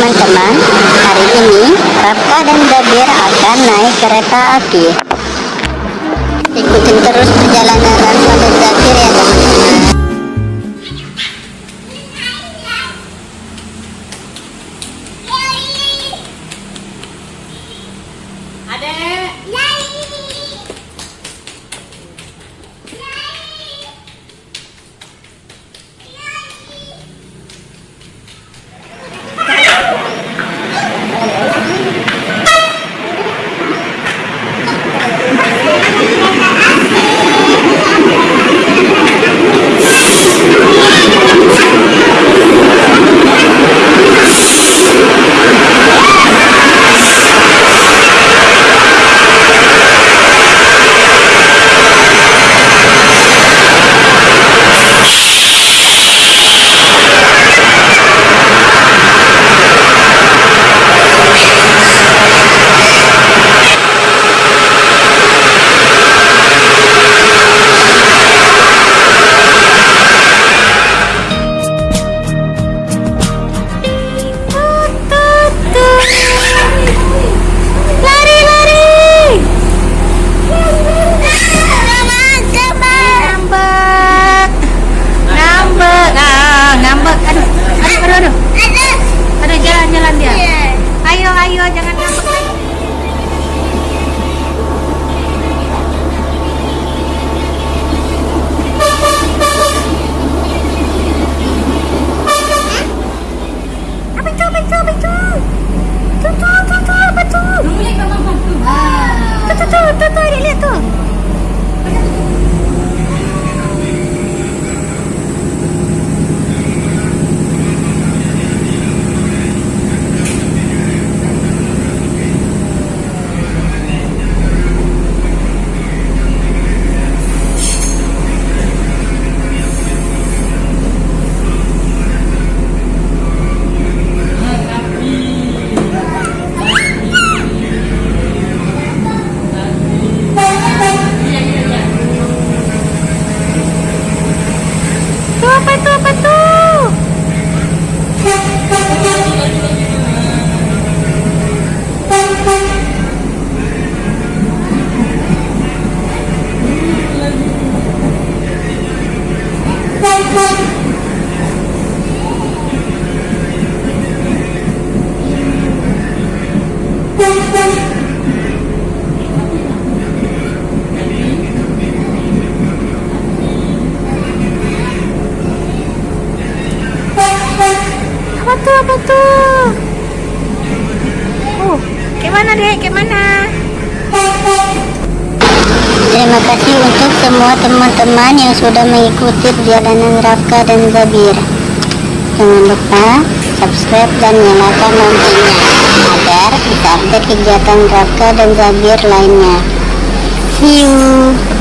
teman-teman. Hari ini Rafka dan Zabir akan naik kereta api Apa tuh? Apa tuh? Oh, gimana deh? Gimana? Terima kasih untuk semua teman-teman yang sudah mengikuti perjalanan Rafka dan Zabir Jangan lupa subscribe dan nyalakan loncengnya bisa update kegiatan Rafka dan Zabir lainnya. See you